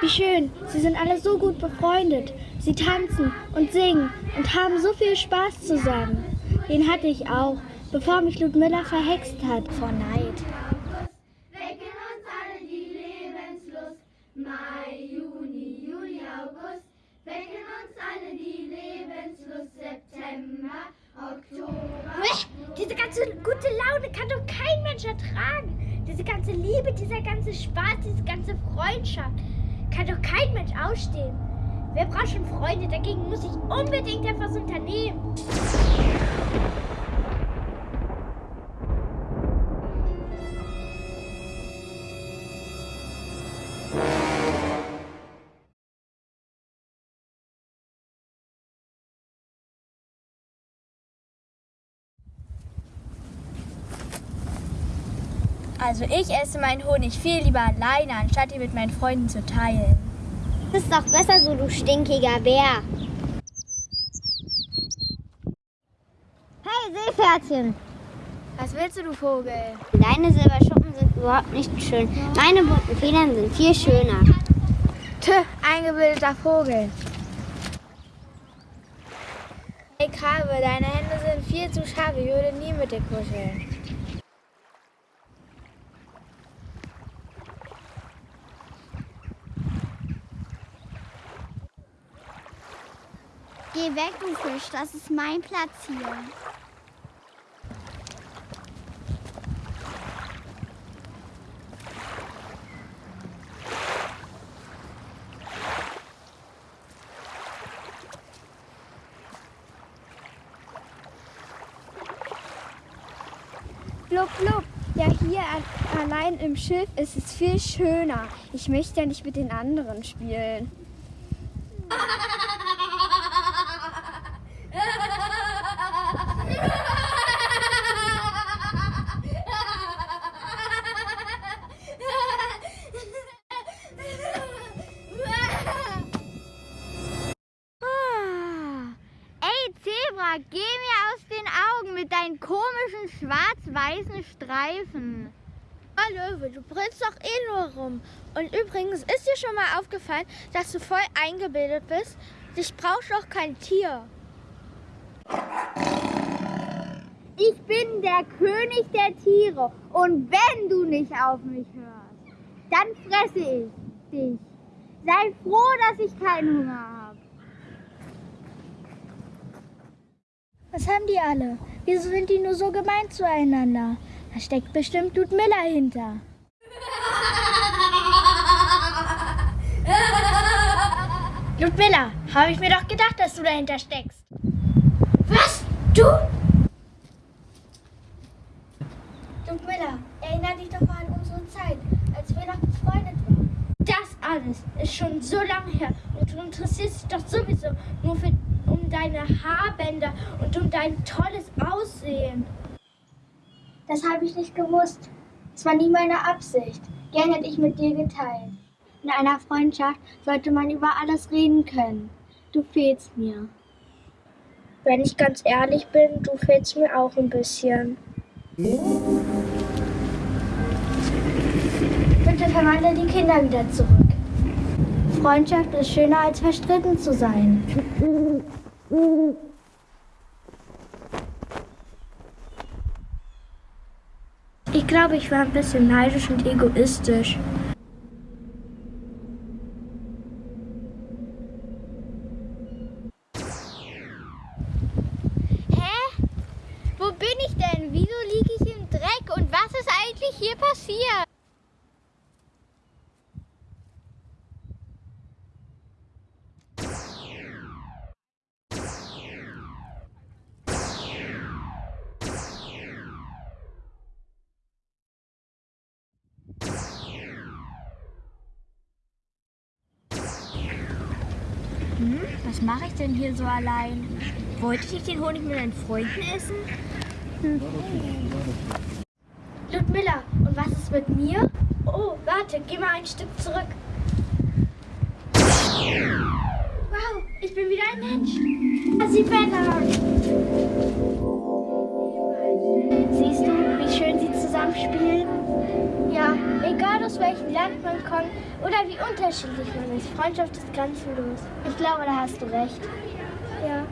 Wie schön, sie sind alle so gut befreundet. Sie tanzen und singen und haben so viel Spaß zusammen. Den hatte ich auch, bevor mich Ludmilla verhext hat vor Neid. Wecken uns alle die Lebenslust. Mai, Juni, Juli, August. Wecken uns alle die Lebenslust. September, Oktober. Diese ganze gute Laune kann doch kein Mensch ertragen. Diese ganze Liebe, dieser ganze Spaß, diese ganze Freundschaft kann doch kein Mensch ausstehen. Wer braucht schon Freunde? Dagegen muss ich unbedingt etwas unternehmen. Also ich esse meinen Honig viel lieber alleine, anstatt ihn mit meinen Freunden zu teilen. Das ist doch besser so, du stinkiger Bär. Hey, Seepferdchen. Was willst du, du Vogel? Deine Silberschuppen sind überhaupt nicht schön. Meine bunten Federn sind viel schöner. Tö, eingebildeter Vogel. Hey Krabbe, deine Hände sind viel zu scharf. Ich würde nie mit dir kuscheln. Geh weg, du Fisch. Das ist mein Platz hier. Blub, blub. Ja, hier allein im Schiff ist es viel schöner. Ich möchte ja nicht mit den anderen spielen. Zebra, geh mir aus den Augen mit deinen komischen schwarz-weißen Streifen. Oh Löwe, du brüllst doch eh nur rum. Und übrigens, ist dir schon mal aufgefallen, dass du voll eingebildet bist? Dich braucht doch kein Tier. Ich bin der König der Tiere und wenn du nicht auf mich hörst, dann fresse ich dich. Sei froh, dass ich keinen Hunger habe. Was haben die alle? Wieso sind die nur so gemein zueinander? Da steckt bestimmt Ludmilla hinter. Ludmilla, habe ich mir doch gedacht, dass du dahinter steckst. Was? Du? Ludmilla, erinnere dich doch mal an unsere Zeit, als wir noch befreundet waren. Das alles ist schon so lange her und du interessierst dich doch sowieso nur für, um deine Haarbänder und um dein tolles Aussehen. Das habe ich nicht gewusst. Es war nie meine Absicht. Gern hätte ich mit dir geteilt. In einer Freundschaft sollte man über alles reden können. Du fehlst mir. Wenn ich ganz ehrlich bin, du fehlst mir auch ein bisschen. Bitte verwandle die Kinder wieder zurück. Freundschaft ist schöner als verstritten zu sein. Ich glaube, ich war ein bisschen neidisch und egoistisch. Hä? Wo bin ich denn? Wieso liege ich im Dreck? Und was ist eigentlich hier passiert? Hm, was mache ich denn hier so allein? Wollte ich den Honig mit meinen Freunden essen? Hm. Ludmilla, und was ist mit mir? Oh, warte, geh mal ein Stück zurück. Wow, ich bin wieder ein Mensch. Asibella. Siehst du, wie schön sie zusammenspielen? Aus welchem Land man kommt oder wie unterschiedlich man ist, Freundschaft ist grenzenlos. Ich glaube, da hast du recht. Ja.